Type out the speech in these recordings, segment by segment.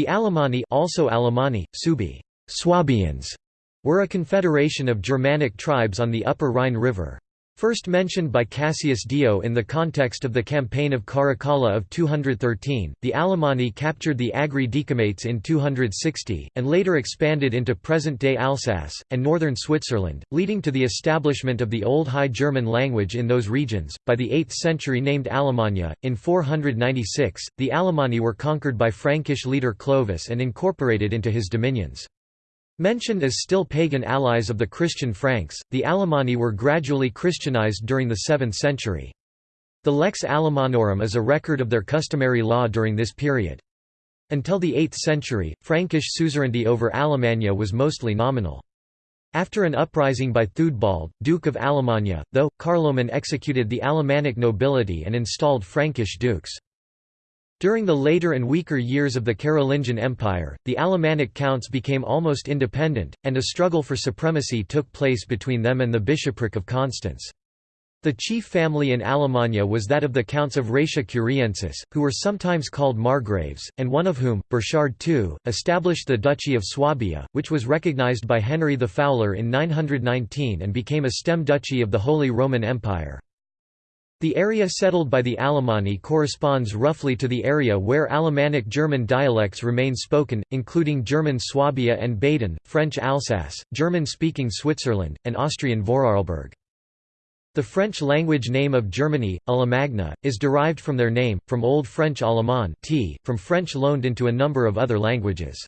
The Alemanni also Alemanni, Suebi, Swabians, were a confederation of Germanic tribes on the upper Rhine River. First mentioned by Cassius Dio in the context of the campaign of Caracalla of 213, the Alemanni captured the Agri Decumates in 260, and later expanded into present-day Alsace, and northern Switzerland, leading to the establishment of the Old High German language in those regions. By the 8th century named Alemannia, in 496, the Alemanni were conquered by Frankish leader Clovis and incorporated into his dominions. Mentioned as still pagan allies of the Christian Franks, the Alemanni were gradually Christianized during the 7th century. The Lex Alemannorum is a record of their customary law during this period. Until the 8th century, Frankish suzerainty over Alemannia was mostly nominal. After an uprising by Theudbald, Duke of Alemannia, though, Carloman executed the Alemannic nobility and installed Frankish dukes. During the later and weaker years of the Carolingian Empire, the Alemannic counts became almost independent, and a struggle for supremacy took place between them and the bishopric of Constance. The chief family in Alemannia was that of the Counts of Raetia Curiensis, who were sometimes called Margraves, and one of whom, Burchard II, established the Duchy of Swabia, which was recognized by Henry the Fowler in 919 and became a stem duchy of the Holy Roman Empire. The area settled by the Alemanni corresponds roughly to the area where Alemannic German dialects remain spoken, including German Swabia and Baden, French Alsace, German-speaking Switzerland, and Austrian Vorarlberg. The French language name of Germany, Allemagne, is derived from their name, from Old French Allemand from French loaned into a number of other languages.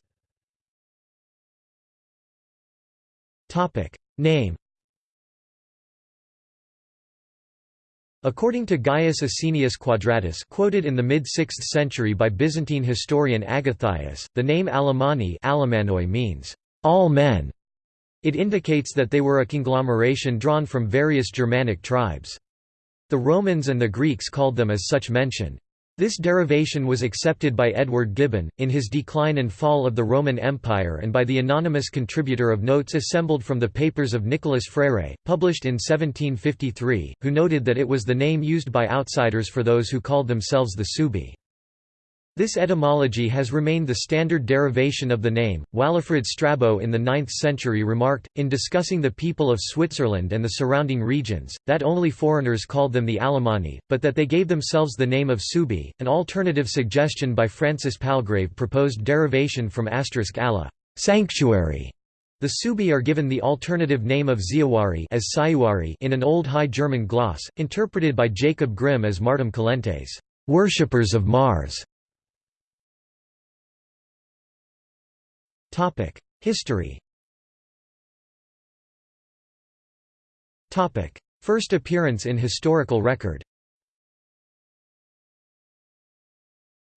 Name According to Gaius Asinius Quadratus quoted in the mid-6th century by Byzantine historian Agathias, the name Alemanni means, all men. It indicates that they were a conglomeration drawn from various Germanic tribes. The Romans and the Greeks called them as such mention. This derivation was accepted by Edward Gibbon, in his Decline and Fall of the Roman Empire and by the anonymous contributor of notes assembled from the papers of Nicolas Frere, published in 1753, who noted that it was the name used by outsiders for those who called themselves the Suebi. This etymology has remained the standard derivation of the name. Walafrid Strabo in the 9th century remarked, in discussing the people of Switzerland and the surrounding regions, that only foreigners called them the Alemanni, but that they gave themselves the name of Suebi. An alternative suggestion by Francis Palgrave proposed derivation from asterisk alla, sanctuary. The Suebi are given the alternative name of Ziawari as Sayuari in an Old High German gloss, interpreted by Jacob Grimm as Martem Calentes, worshippers of Mars. Topic: History. Topic: First appearance in historical record.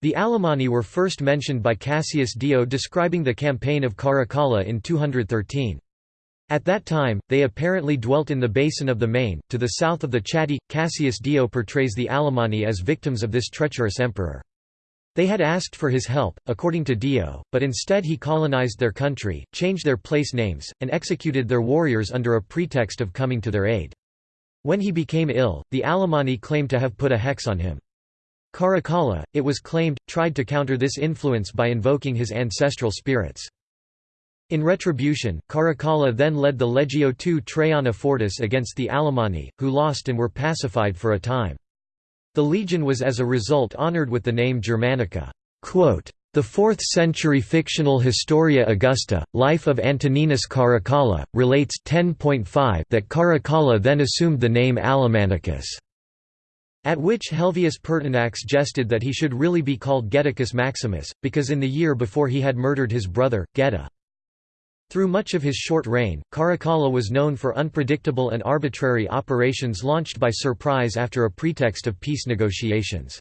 The Alemanni were first mentioned by Cassius Dio describing the campaign of Caracalla in 213. At that time, they apparently dwelt in the basin of the Main, to the south of the Chatti. Cassius Dio portrays the Alemanni as victims of this treacherous emperor. They had asked for his help, according to Dio, but instead he colonized their country, changed their place names, and executed their warriors under a pretext of coming to their aid. When he became ill, the Alemanni claimed to have put a hex on him. Caracalla, it was claimed, tried to counter this influence by invoking his ancestral spirits. In retribution, Caracalla then led the Legio II Traiana Fortis against the Alemanni, who lost and were pacified for a time. The legion was as a result honored with the name Germanica. The 4th-century fictional Historia Augusta, Life of Antoninus Caracalla, relates 10.5 that Caracalla then assumed the name Alemannicus, at which Helvius Pertinax jested that he should really be called Geticus Maximus, because in the year before he had murdered his brother, Geta. Through much of his short reign, Caracalla was known for unpredictable and arbitrary operations launched by surprise after a pretext of peace negotiations.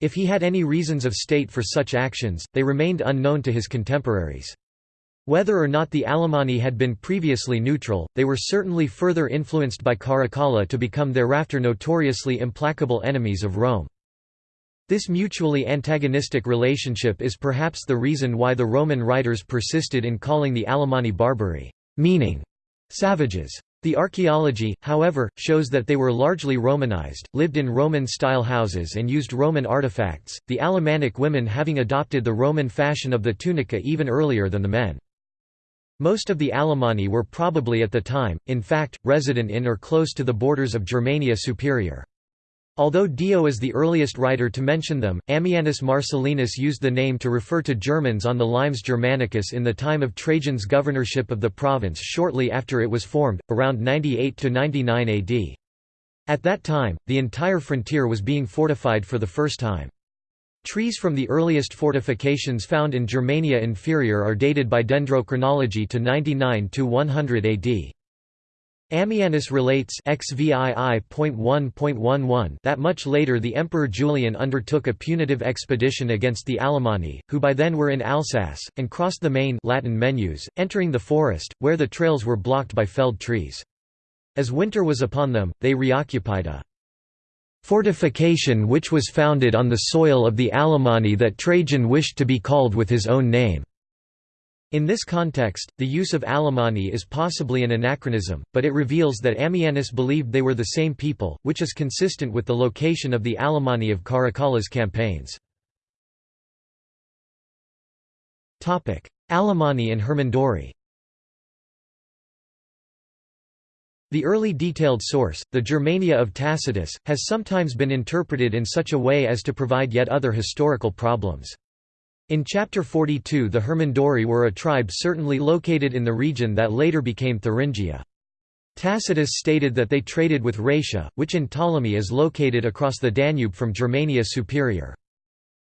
If he had any reasons of state for such actions, they remained unknown to his contemporaries. Whether or not the Alemanni had been previously neutral, they were certainly further influenced by Caracalla to become thereafter notoriously implacable enemies of Rome. This mutually antagonistic relationship is perhaps the reason why the Roman writers persisted in calling the Alemanni barbari, meaning savages. The archaeology, however, shows that they were largely Romanized, lived in Roman-style houses and used Roman artifacts, the Alemannic women having adopted the Roman fashion of the tunica even earlier than the men. Most of the Alemanni were probably at the time, in fact, resident in or close to the borders of Germania Superior. Although Dio is the earliest writer to mention them, Ammianus Marcellinus used the name to refer to Germans on the Limes Germanicus in the time of Trajan's governorship of the province shortly after it was formed, around 98–99 AD. At that time, the entire frontier was being fortified for the first time. Trees from the earliest fortifications found in Germania Inferior are dated by dendrochronology to 99–100 AD. Ammianus relates that much later the Emperor Julian undertook a punitive expedition against the Alemanni, who by then were in Alsace, and crossed the Main Latin Moenus, entering the forest, where the trails were blocked by felled trees. As winter was upon them, they reoccupied a fortification which was founded on the soil of the Alemanni that Trajan wished to be called with his own name. In this context, the use of Alemanni is possibly an anachronism, but it reveals that Ammianus believed they were the same people, which is consistent with the location of the Alemanni of Caracalla's campaigns. Alemanni and Hermunduri The early detailed source, the Germania of Tacitus, has sometimes been interpreted in such a way as to provide yet other historical problems. In Chapter 42 the Hermunduri were a tribe certainly located in the region that later became Thuringia. Tacitus stated that they traded with Raetia, which in Ptolemy is located across the Danube from Germania Superior.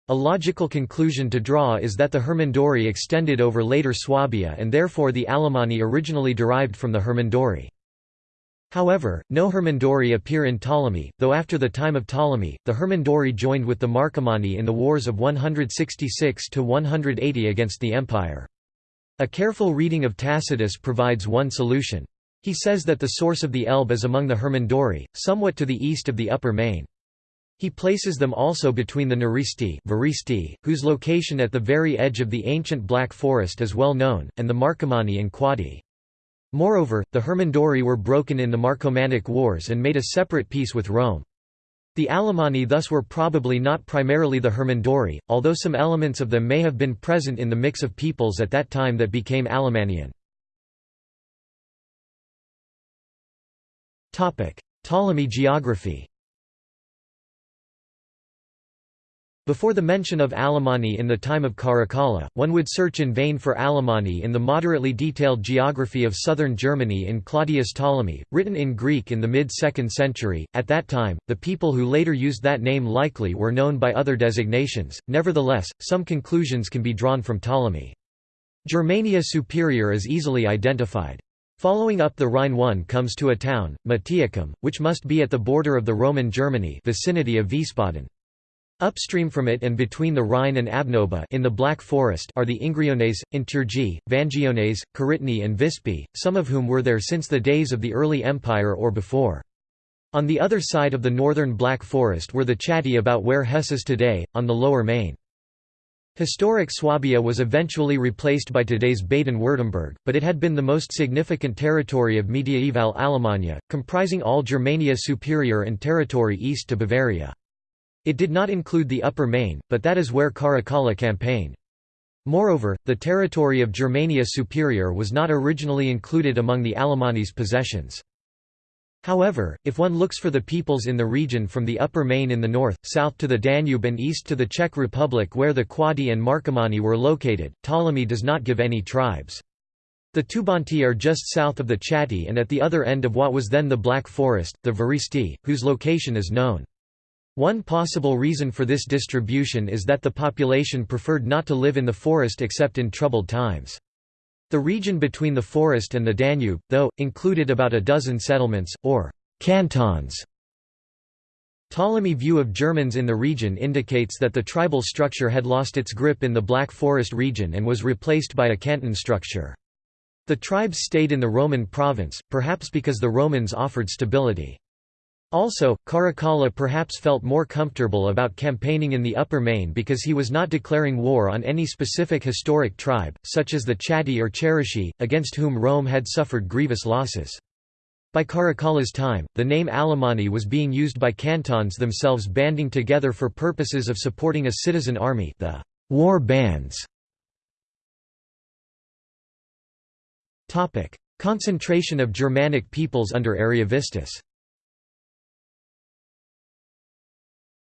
A logical conclusion to draw is that the Hermunduri extended over later Swabia and therefore the Alemanni originally derived from the Hermunduri. However, no Hermunduri appear in Ptolemy, though after the time of Ptolemy, the Hermunduri joined with the Marcomanni in the wars of 166–180 against the empire. A careful reading of Tacitus provides one solution. He says that the source of the Elbe is among the Hermunduri, somewhat to the east of the upper Main. He places them also between the Naristi whose location at the very edge of the ancient Black Forest is well known, and the Marcomanni and Quadi. Moreover, the Hermunduri were broken in the Marcomannic Wars and made a separate peace with Rome. The Alemanni thus were probably not primarily the Hermunduri, although some elements of them may have been present in the mix of peoples at that time that became Alemannian. Ptolemy geography Before the mention of Alemanni in the time of Caracalla, one would search in vain for Alemanni in the moderately detailed geography of southern Germany in Claudius Ptolemy, written in Greek in the mid-2nd century. At that time, the people who later used that name likely were known by other designations, nevertheless, some conclusions can be drawn from Ptolemy. Germania Superior is easily identified. Following up the Rhine one comes to a town, Mattiacum, which must be at the border of the Roman Germany vicinity of Wiesbaden. Upstream from it and between the Rhine and Abnoba in the Black Forest are the Ingriones, Inturgi, Vangiones, Caritni and Vispi, some of whom were there since the days of the early empire or before. On the other side of the northern Black Forest were the Chatti about where Hesse is today, on the lower Main. Historic Swabia was eventually replaced by today's Baden-Württemberg, but it had been the most significant territory of mediaeval Alemannia, comprising all Germania Superior and territory east to Bavaria. It did not include the Upper Main, but that is where Caracalla campaigned. Moreover, the territory of Germania Superior was not originally included among the Alemanni's possessions. However, if one looks for the peoples in the region from the Upper Main in the north, south to the Danube and east to the Czech Republic where the Quadi and Marcomanni were located, Ptolemy does not give any tribes. The Tubanti are just south of the Chatti and at the other end of what was then the Black Forest, the Varisti, whose location is known. One possible reason for this distribution is that the population preferred not to live in the forest except in troubled times. The region between the forest and the Danube, though, included about a dozen settlements, or cantons. Ptolemy's view of Germans in the region indicates that the tribal structure had lost its grip in the Black Forest region and was replaced by a canton structure. The tribes stayed in the Roman province, perhaps because the Romans offered stability. Also, Caracalla perhaps felt more comfortable about campaigning in the Upper Main because he was not declaring war on any specific historic tribe, such as the Chatti or Cherusci, against whom Rome had suffered grievous losses. By Caracalla's time, the name Alemanni was being used by cantons themselves banding together for purposes of supporting a citizen army the war bands. Concentration of Germanic peoples under Ariovistus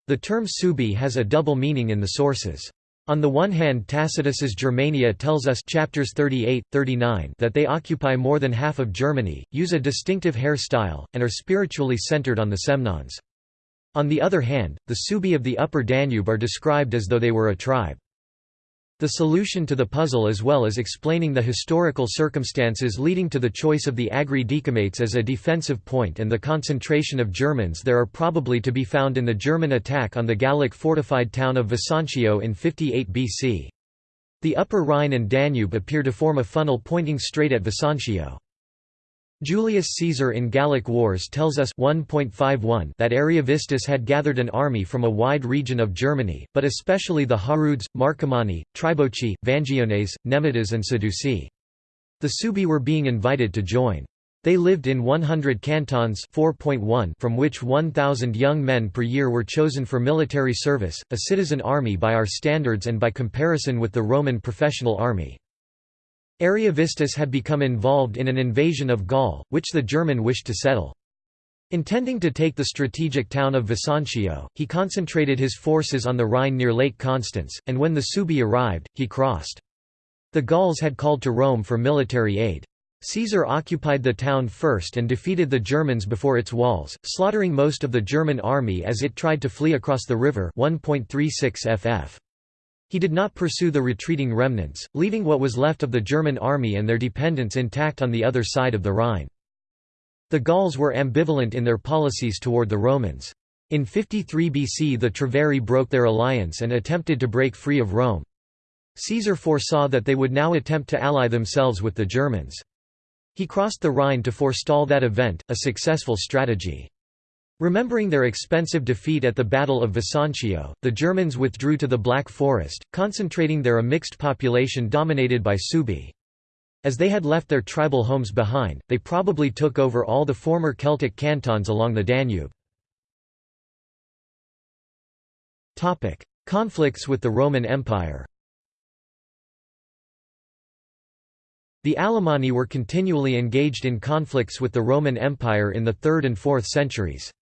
The term Suebi has a double meaning in the sources. On the one hand Tacitus's Germania tells us chapters 38, 39 that they occupy more than half of Germany, use a distinctive hairstyle, and are spiritually centered on the Semnons. On the other hand, the Suebi of the upper Danube are described as though they were a tribe. The solution to the puzzle as well as explaining the historical circumstances leading to the choice of the Agri Decumates as a defensive point and the concentration of Germans there are probably to be found in the German attack on the Gallic fortified town of Vesontio in 58 BC. The upper Rhine and Danube appear to form a funnel pointing straight at Vesontio. Julius Caesar in Gallic Wars tells us 1.51 that Ariovistus had gathered an army from a wide region of Germany, but especially the Harudes, Marcomanni, Triboci, Vangiones, Nemetes and Sedusii. The Suebi were being invited to join. They lived in 100 cantons 4.1 from which 1,000 young men per year were chosen for military service, a citizen army by our standards and by comparison with the Roman professional army. Ariovistus had become involved in an invasion of Gaul, which the German wished to settle. Intending to take the strategic town of Vesontio, he concentrated his forces on the Rhine near Lake Constance, and when the Suebi arrived, he crossed. The Gauls had called to Rome for military aid. Caesar occupied the town first and defeated the Germans before its walls, slaughtering most of the German army as it tried to flee across the river 1.36 ff. He did not pursue the retreating remnants, leaving what was left of the German army and their dependents intact on the other side of the Rhine. The Gauls were ambivalent in their policies toward the Romans. In 53 BC the Treveri broke their alliance and attempted to break free of Rome. Caesar foresaw that they would now attempt to ally themselves with the Germans. He crossed the Rhine to forestall that event, a successful strategy. Remembering their expensive defeat at the Battle of Vesontio, the Germans withdrew to the Black Forest, concentrating there a mixed population dominated by Suebi. As they had left their tribal homes behind, they probably took over all the former Celtic cantons along the Danube. Conflicts with the Roman Empire The Alemanni were continually engaged in conflicts with the Roman Empire in the 3rd and 4th centuries.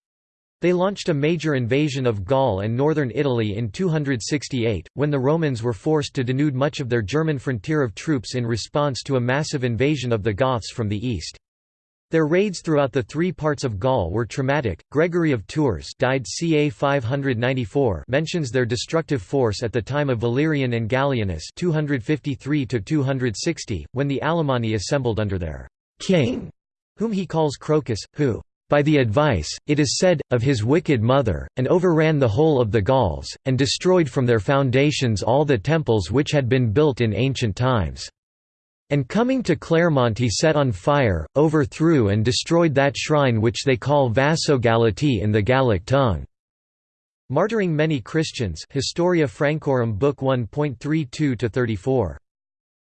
They launched a major invasion of Gaul and northern Italy in 268, when the Romans were forced to denude much of their German frontier of troops in response to a massive invasion of the Goths from the east. Their raids throughout the three parts of Gaul were traumatic. Gregory of Tours died ca 594 mentions their destructive force at the time of Valerian and Gallienus 253 when the Alemanni assembled under their king, whom he calls Crocus, who by the advice, it is said, of his wicked mother, and overran the whole of the Gauls, and destroyed from their foundations all the temples which had been built in ancient times. And coming to Clermont he set on fire, overthrew and destroyed that shrine which they call Vasogalati in the Gallic tongue. Martyring many Christians Historia Francorum Book 1.32-34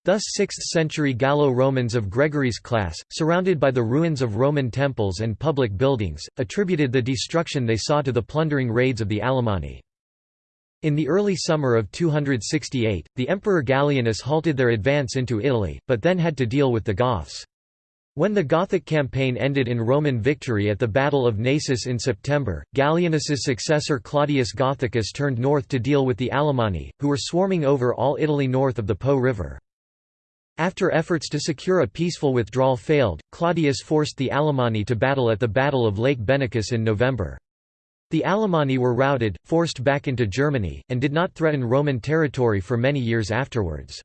Thus 6th-century Gallo-Romans of Gregory's class, surrounded by the ruins of Roman temples and public buildings, attributed the destruction they saw to the plundering raids of the Alemanni. In the early summer of 268, the Emperor Gallienus halted their advance into Italy, but then had to deal with the Goths. When the Gothic campaign ended in Roman victory at the Battle of Naissus in September, Gallienus's successor Claudius Gothicus turned north to deal with the Alemanni, who were swarming over all Italy north of the Po River. After efforts to secure a peaceful withdrawal failed, Claudius forced the Alemanni to battle at the Battle of Lake Benacus in November. The Alemanni were routed, forced back into Germany, and did not threaten Roman territory for many years afterwards.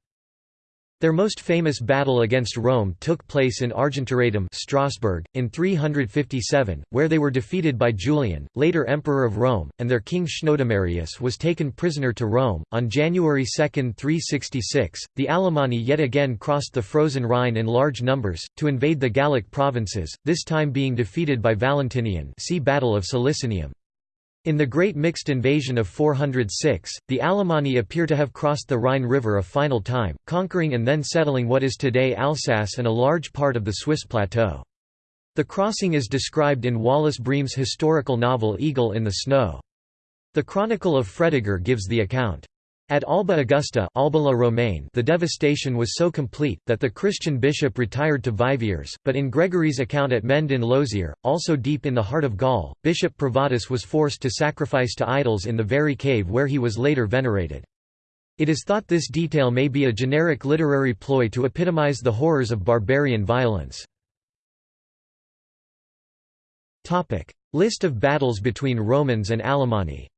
Their most famous battle against Rome took place in Argentoratum Strasbourg, in 357, where they were defeated by Julian, later Emperor of Rome, and their king Chnodomarius was taken prisoner to Rome. On January 2, 366, the Alemanni yet again crossed the frozen Rhine in large numbers, to invade the Gallic provinces, this time being defeated by Valentinian see Battle of Solicinium. In the Great Mixed Invasion of 406, the Alemanni appear to have crossed the Rhine River a final time, conquering and then settling what is today Alsace and a large part of the Swiss plateau. The crossing is described in Wallace Breem's historical novel Eagle in the Snow. The Chronicle of Fredegar gives the account. At Alba Augusta Alba La Romaine the devastation was so complete, that the Christian bishop retired to Viviers, but in Gregory's account at Mende in Lozère, also deep in the heart of Gaul, Bishop Privatus was forced to sacrifice to idols in the very cave where he was later venerated. It is thought this detail may be a generic literary ploy to epitomize the horrors of barbarian violence. List of battles between Romans and Alemanni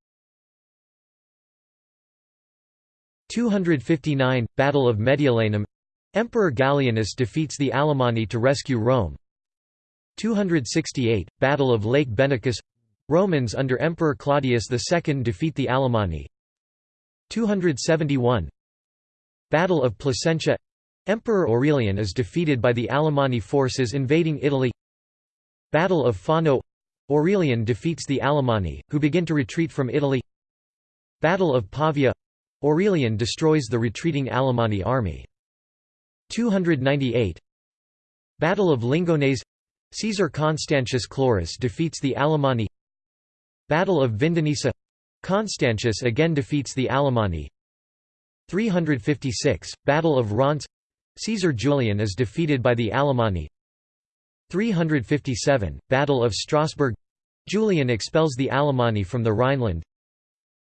259 – Battle of Mediolanum Emperor Gallienus defeats the Alemanni to rescue Rome. 268 – Battle of Lake Benacus Romans under Emperor Claudius II defeat the Alemanni. 271 Battle of Placentia Emperor Aurelian is defeated by the Alemanni forces invading Italy. Battle of Fano Aurelian defeats the Alemanni, who begin to retreat from Italy. Battle of Pavia Aurelian destroys the retreating Alemanni army. 298 Battle of Lingones. Caesar Constantius Chlorus defeats the Alemanni. Battle of Vindonissa. Constantius again defeats the Alemanni. 356, Battle of Reims. Caesar Julian is defeated by the Alemanni. 357, Battle of Strasbourg. Julian expels the Alemanni from the Rhineland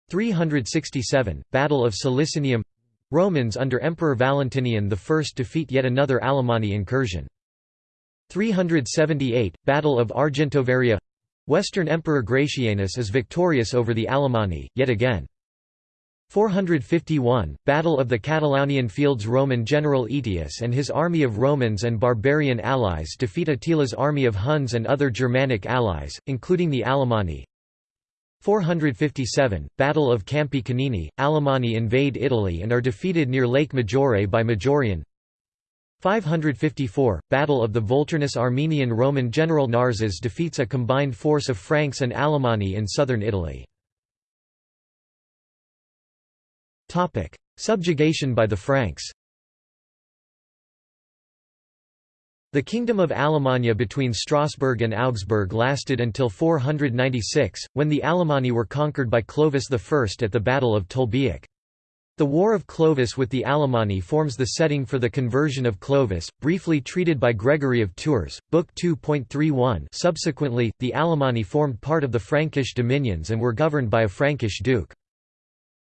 367, Battle of Solicinium Romans under Emperor Valentinian I defeat yet another Alemanni incursion. 378, Battle of Argentovaria Western Emperor Gratianus is victorious over the Alemanni, yet again. 451, Battle of the Catalaunian Fields Roman general Aetius and his army of Romans and barbarian allies defeat Attila's army of Huns and other Germanic allies, including the Alemanni. 457, Battle of Campi Canini, Alemanni invade Italy and are defeated near Lake Maggiore by Majorian 554, Battle of the Volturnus Armenian Roman general Narses defeats a combined force of Franks and Alemanni in southern Italy. Subjugation by the Franks The Kingdom of Alemannia between Strasbourg and Augsburg lasted until 496, when the Alemanni were conquered by Clovis I at the Battle of Tolbiac. The War of Clovis with the Alemanni forms the setting for the conversion of Clovis, briefly treated by Gregory of Tours, Book 2.31 subsequently, the Alemanni formed part of the Frankish dominions and were governed by a Frankish duke.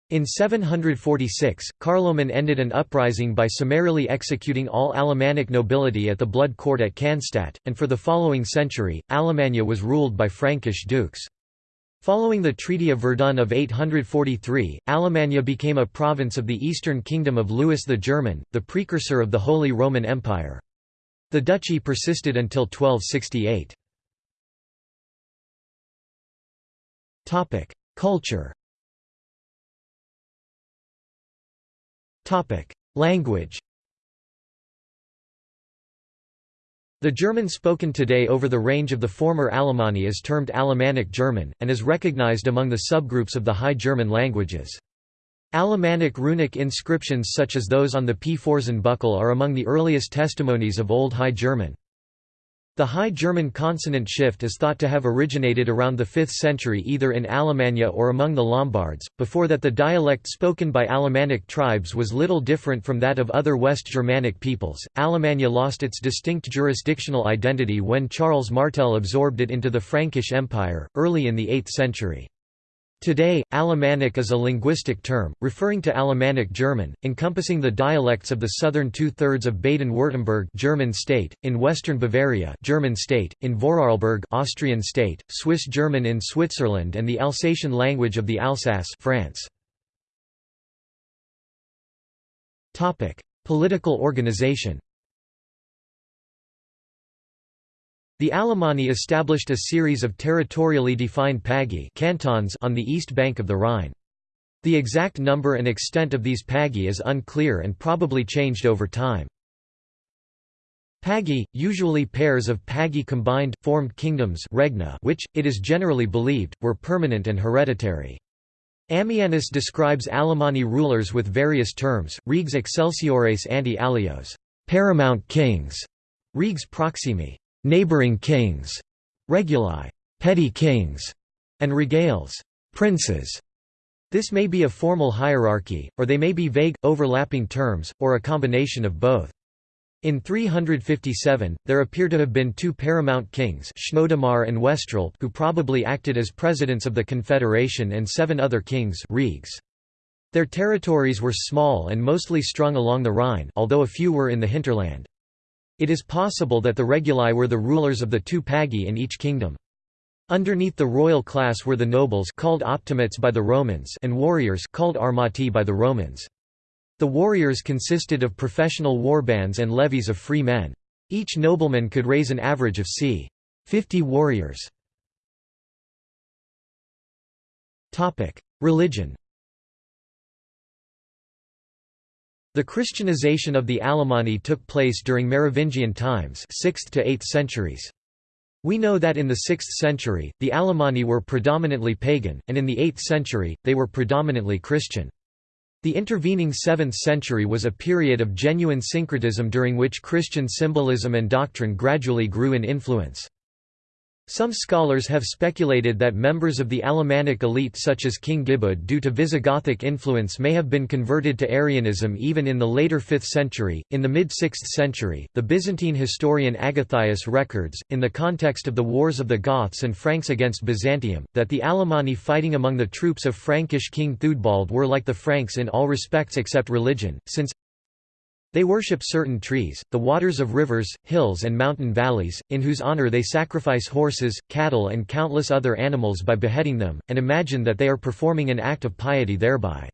In 746, Carloman ended an uprising by summarily executing all Alemannic nobility at the Blood Court at Cannstatt, and for the following century, Alemannia was ruled by Frankish dukes. Following the Treaty of Verdun of 843, Alemannia became a province of the Eastern Kingdom of Louis the German, the precursor of the Holy Roman Empire. The duchy persisted until 1268. Culture Language The German spoken today over the range of the former Alemanni is termed Alemannic German, and is recognized among the subgroups of the High German languages. Alemannic runic inscriptions such as those on the P-Pforzen buckle are among the earliest testimonies of Old High German. The High German consonant shift is thought to have originated around the 5th century either in Alemannia or among the Lombards, before that the dialect spoken by Alemannic tribes was little different from that of other West Germanic peoples. Alemannia lost its distinct jurisdictional identity when Charles Martel absorbed it into the Frankish Empire, early in the 8th century. Today, Alemannic is a linguistic term, referring to Alemannic German, encompassing the dialects of the southern two-thirds of Baden-Württemberg German state, in western Bavaria German state, in Vorarlberg Austrian state, Swiss German in Switzerland and the Alsatian language of the Alsace France. Political organization The Alemanni established a series of territorially defined pagi cantons on the east bank of the Rhine. The exact number and extent of these pagi is unclear and probably changed over time. Pagi, usually pairs of pagi combined, formed kingdoms regna which, it is generally believed, were permanent and hereditary. Ammianus describes Alemanni rulers with various terms, regs excelsiores ante alios paramount kings, regs proximi neighboring kings, reguli, petty kings, and regales, princes. This may be a formal hierarchy, or they may be vague, overlapping terms, or a combination of both. In 357, there appear to have been two paramount kings Chnodomar and Westril who probably acted as presidents of the confederation and seven other kings Reges. Their territories were small and mostly strung along the Rhine although a few were in the hinterland. It is possible that the reguli were the rulers of the two pagi in each kingdom. Underneath the royal class were the nobles called optimates by the Romans and warriors called armati by the Romans. The warriors consisted of professional warbands and levies of free men. Each nobleman could raise an average of c. 50 warriors. Religion The Christianization of the Alemanni took place during Merovingian times 6th to 8th centuries. We know that in the 6th century, the Alemanni were predominantly pagan, and in the 8th century, they were predominantly Christian. The intervening 7th century was a period of genuine syncretism during which Christian symbolism and doctrine gradually grew in influence. Some scholars have speculated that members of the Alemannic elite such as King Gibud due to Visigothic influence may have been converted to Arianism even in the later 5th century. In the mid-6th century, the Byzantine historian Agathias records, in the context of the wars of the Goths and Franks against Byzantium, that the Alemanni fighting among the troops of Frankish King Theudbald were like the Franks in all respects except religion, since they worship certain trees, the waters of rivers, hills and mountain valleys, in whose honor they sacrifice horses, cattle and countless other animals by beheading them, and imagine that they are performing an act of piety thereby.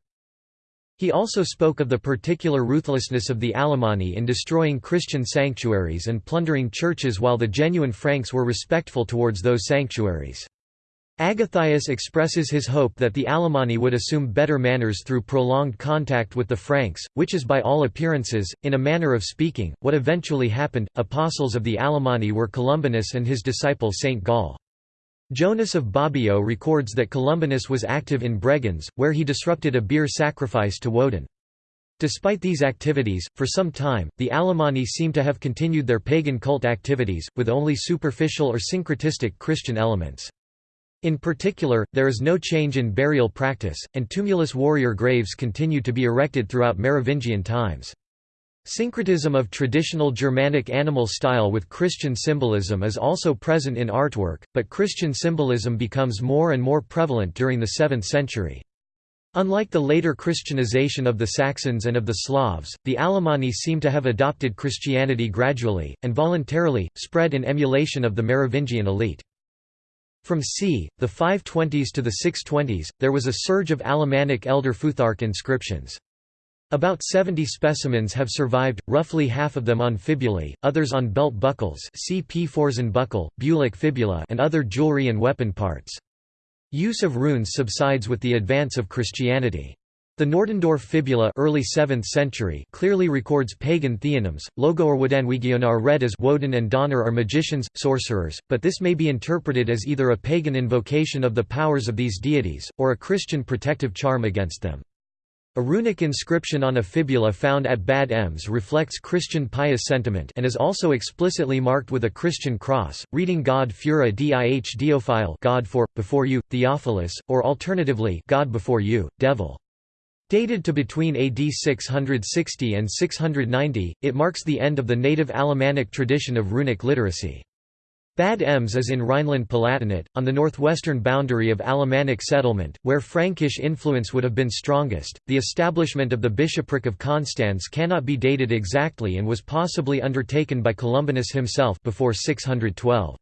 He also spoke of the particular ruthlessness of the Alemanni in destroying Christian sanctuaries and plundering churches while the genuine Franks were respectful towards those sanctuaries. Agathias expresses his hope that the Alemanni would assume better manners through prolonged contact with the Franks, which is by all appearances, in a manner of speaking, what eventually happened. Apostles of the Alemanni were Columbanus and his disciple Saint Gall. Jonas of Bobbio records that Columbanus was active in Bregenz, where he disrupted a beer sacrifice to Woden. Despite these activities, for some time, the Alemanni seem to have continued their pagan cult activities, with only superficial or syncretistic Christian elements. In particular, there is no change in burial practice, and tumulus warrior graves continue to be erected throughout Merovingian times. Syncretism of traditional Germanic animal style with Christian symbolism is also present in artwork, but Christian symbolism becomes more and more prevalent during the 7th century. Unlike the later Christianization of the Saxons and of the Slavs, the Alemanni seem to have adopted Christianity gradually, and voluntarily, spread in emulation of the Merovingian elite. From c. the 520s to the 620s, there was a surge of Alemannic Elder Futhark inscriptions. About 70 specimens have survived, roughly half of them on fibulae, others on belt buckles see P. buckle, Bülach fibula and other jewelry and weapon parts. Use of runes subsides with the advance of Christianity. The Nordendorf fibula early 7th century clearly records pagan theonyms. Logorwodanwigion are read as Woden and Donar are magicians, sorcerers, but this may be interpreted as either a pagan invocation of the powers of these deities, or a Christian protective charm against them. A runic inscription on a fibula found at Bad Ems reflects Christian pious sentiment and is also explicitly marked with a Christian cross, reading God fura dih diophile God for, before you, Theophilus, or alternatively God before you, Devil. Dated to between AD 660 and 690, it marks the end of the native Alemannic tradition of runic literacy. Bad Ems is in Rhineland-Palatinate, on the northwestern boundary of Alemannic settlement, where Frankish influence would have been strongest. The establishment of the bishopric of Constance cannot be dated exactly and was possibly undertaken by Columbanus himself before 612.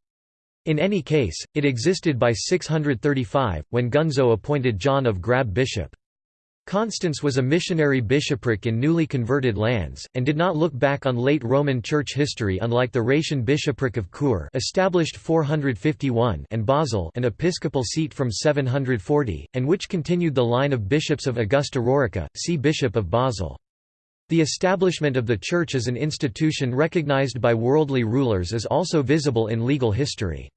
In any case, it existed by 635, when Gunzo appointed John of Grab bishop. Constance was a missionary bishopric in newly converted lands, and did not look back on late Roman Church history unlike the Raetian bishopric of Chur established 451 and Basel an episcopal seat from 740, and which continued the line of bishops of Augusta Raurica, see Bishop of Basel. The establishment of the Church as an institution recognized by worldly rulers is also visible in legal history.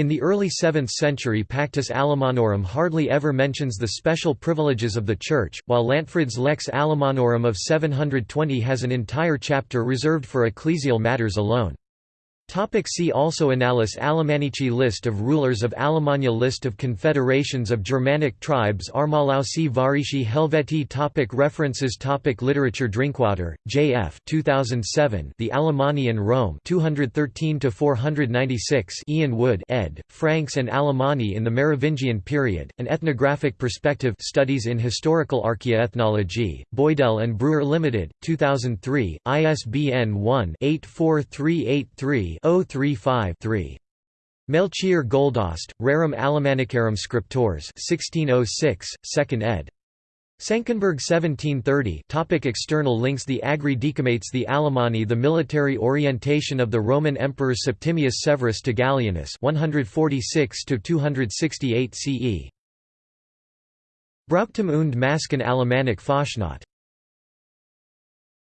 In the early 7th century Pactus Alemannorum hardly ever mentions the special privileges of the Church, while Lantfrid's Lex Alemannorum of 720 has an entire chapter reserved for ecclesial matters alone. Topic see also Annales Alemannici List of rulers of Alemannia List of confederations of Germanic tribes Armalausi Varici Helvetii topic References topic Literature Drinkwater, J. F. 2007 The Alemanni in Rome 213–496 Ian Wood ed., Franks and Alemanni in the Merovingian Period, An Ethnographic Perspective Studies in Historical Archaeoethnology, Boydell and Brewer Limited, 2003, ISBN 1-84383 035-3. Melchior Goldast, Rerum Alemannicarum Scriptores 1606, 2nd ed. Senckenberg 1730 topic External links The Agri Decumates the Alemanni The military orientation of the Roman Emperor Septimius Severus to Gallienus 146–268 CE. Brauchtum und Masken Alemannic Fastnacht